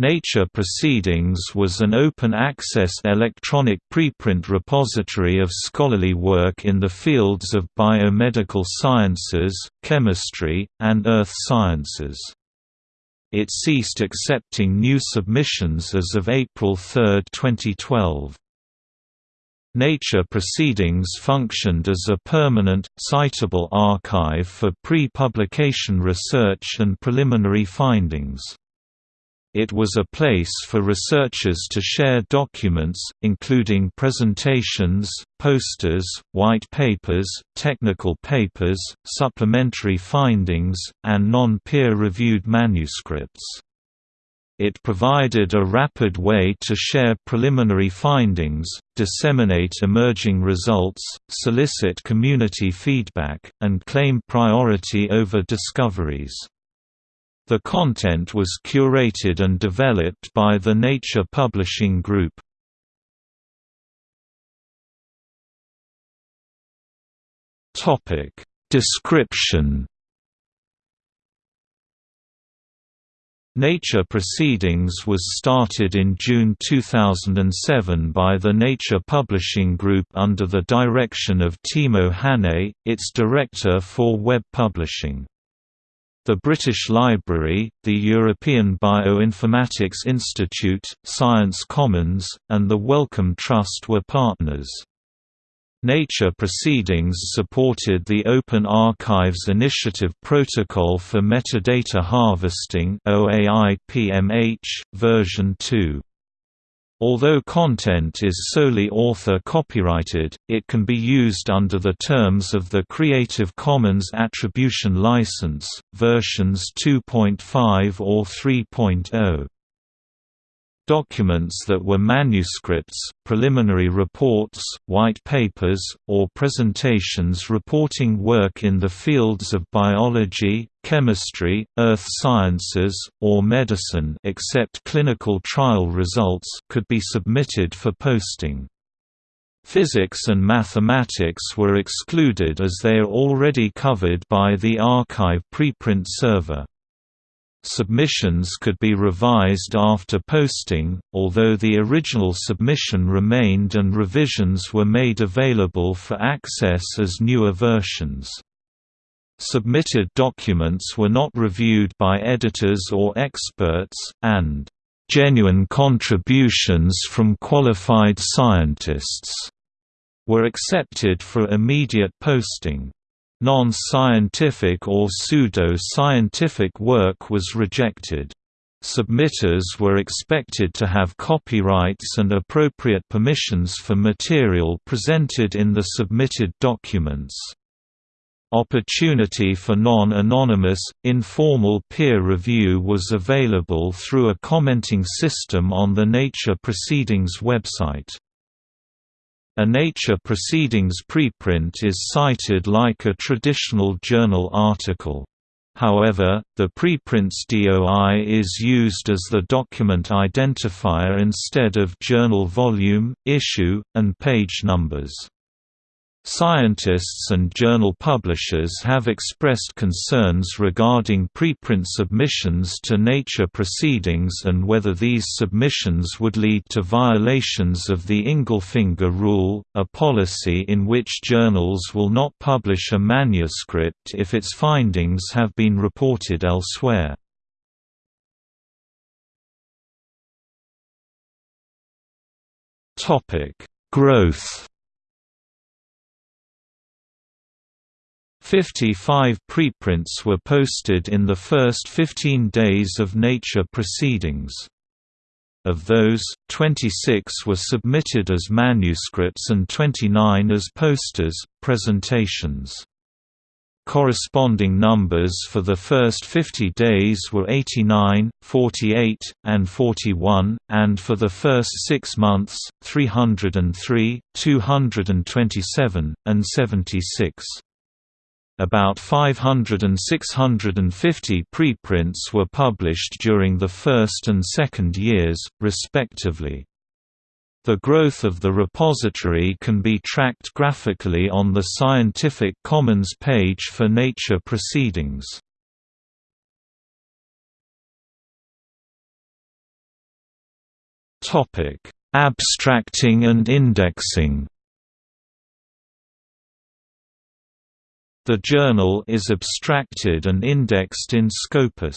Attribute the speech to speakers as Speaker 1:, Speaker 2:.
Speaker 1: Nature Proceedings was an open-access electronic preprint repository of scholarly work in the fields of biomedical sciences, chemistry, and earth sciences. It ceased accepting new submissions as of April 3, 2012. Nature Proceedings functioned as a permanent, citable archive for pre-publication research and preliminary findings. It was a place for researchers to share documents, including presentations, posters, white papers, technical papers, supplementary findings, and non-peer-reviewed manuscripts. It provided a rapid way to share preliminary findings, disseminate emerging results, solicit community feedback, and claim priority over discoveries. The content was curated and developed by the Nature Publishing Group. Topic Description Nature Proceedings was started in June 2007 by the Nature Publishing Group under the direction of Timo Hannay, its director for web publishing. The British Library, the European Bioinformatics Institute, Science Commons, and the Wellcome Trust were partners. Nature Proceedings supported the Open Archives Initiative Protocol for Metadata Harvesting version 2. Although content is solely author copyrighted, it can be used under the terms of the Creative Commons Attribution License, versions 2.5 or 3.0. Documents that were manuscripts, preliminary reports, white papers, or presentations reporting work in the fields of biology, chemistry, earth sciences, or medicine except clinical trial results could be submitted for posting. Physics and mathematics were excluded as they are already covered by the arXiv preprint server. Submissions could be revised after posting, although the original submission remained and revisions were made available for access as newer versions. Submitted documents were not reviewed by editors or experts, and genuine contributions from qualified scientists were accepted for immediate posting. Non-scientific or pseudo-scientific work was rejected. Submitters were expected to have copyrights and appropriate permissions for material presented in the submitted documents. Opportunity for non-anonymous, informal peer review was available through a commenting system on the Nature Proceedings website. A Nature Proceedings preprint is cited like a traditional journal article. However, the preprint's DOI is used as the document identifier instead of journal volume, issue, and page numbers. Scientists and journal publishers have expressed concerns regarding preprint submissions to Nature proceedings and whether these submissions would lead to violations of the Ingelfinger rule, a policy in which journals will not publish a manuscript if its findings have been reported elsewhere. Growth 55 preprints were posted in the first 15 days of Nature proceedings. Of those, 26 were submitted as manuscripts and 29 as posters, presentations. Corresponding numbers for the first 50 days were 89, 48, and 41, and for the first six months, 303, 227, and 76. About 500 and 650 preprints were published during the first and second years, respectively. The growth of the repository can be tracked graphically on the Scientific Commons page for Nature Proceedings. Abstracting and indexing The journal is abstracted and indexed in Scopus.